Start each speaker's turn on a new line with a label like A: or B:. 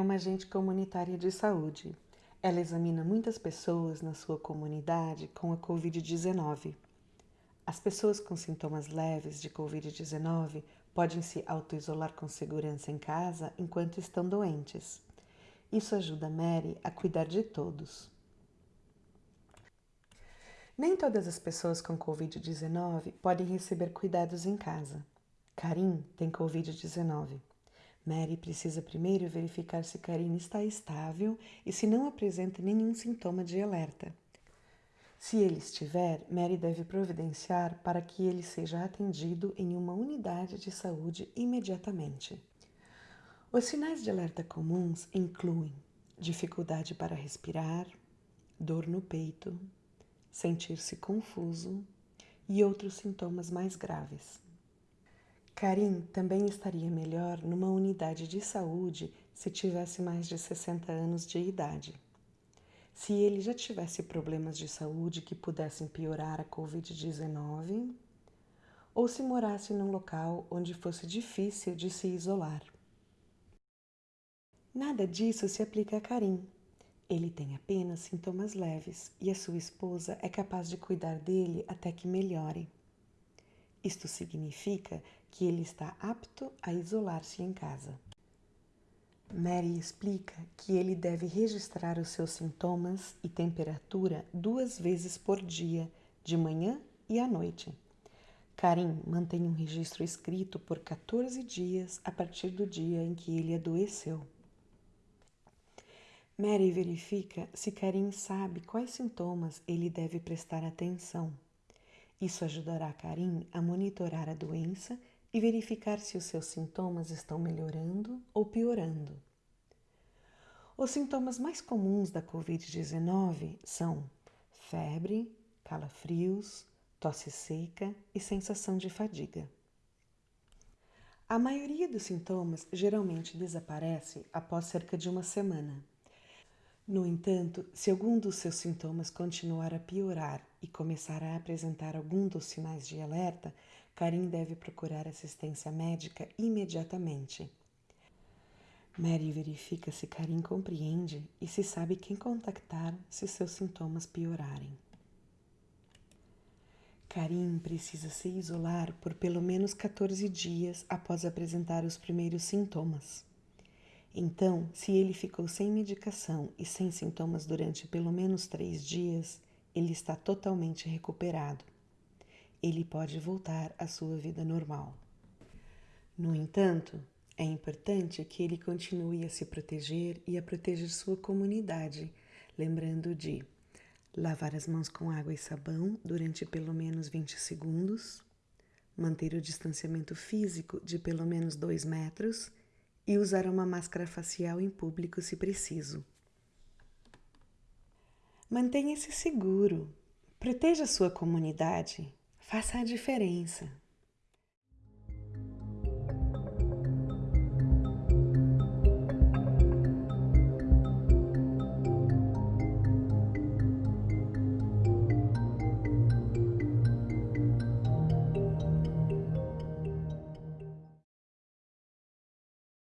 A: uma agente comunitária de saúde. Ela examina muitas pessoas na sua comunidade com a Covid-19. As pessoas com sintomas leves de Covid-19 podem se autoisolar com segurança em casa enquanto estão doentes. Isso ajuda Mary a cuidar de todos. Nem todas as pessoas com Covid-19 podem receber cuidados em casa. Karim tem Covid-19. Mary precisa primeiro verificar se Karim está estável e se não apresenta nenhum sintoma de alerta. Se ele estiver, Mary deve providenciar para que ele seja atendido em uma unidade de saúde imediatamente. Os sinais de alerta comuns incluem dificuldade para respirar, dor no peito, sentir-se confuso e outros sintomas mais graves. Karim também estaria melhor numa unidade de saúde se tivesse mais de 60 anos de idade. Se ele já tivesse problemas de saúde que pudessem piorar a Covid-19, ou se morasse num local onde fosse difícil de se isolar. Nada disso se aplica a Karim. Ele tem apenas sintomas leves e a sua esposa é capaz de cuidar dele até que melhore. Isto significa que ele está apto a isolar-se em casa. Mary explica que ele deve registrar os seus sintomas e temperatura duas vezes por dia, de manhã e à noite. Karim mantém um registro escrito por 14 dias a partir do dia em que ele adoeceu. Mary verifica se Karim sabe quais sintomas ele deve prestar atenção. Isso ajudará Karim a monitorar a doença e verificar se os seus sintomas estão melhorando ou piorando. Os sintomas mais comuns da Covid-19 são febre, calafrios, tosse seca e sensação de fadiga. A maioria dos sintomas geralmente desaparece após cerca de uma semana. No entanto, se algum dos seus sintomas continuar a piorar e começar a apresentar algum dos sinais de alerta, Karim deve procurar assistência médica imediatamente. Mary verifica se Karim compreende e se sabe quem contactar se seus sintomas piorarem. Karim precisa se isolar por pelo menos 14 dias após apresentar os primeiros sintomas. Então, se ele ficou sem medicação e sem sintomas durante pelo menos três dias, ele está totalmente recuperado. Ele pode voltar à sua vida normal. No entanto, é importante que ele continue a se proteger e a proteger sua comunidade, lembrando de lavar as mãos com água e sabão durante pelo menos 20 segundos, manter o distanciamento físico de pelo menos 2 metros e usar uma máscara facial em público se preciso. Mantenha-se seguro, proteja sua comunidade, faça a diferença.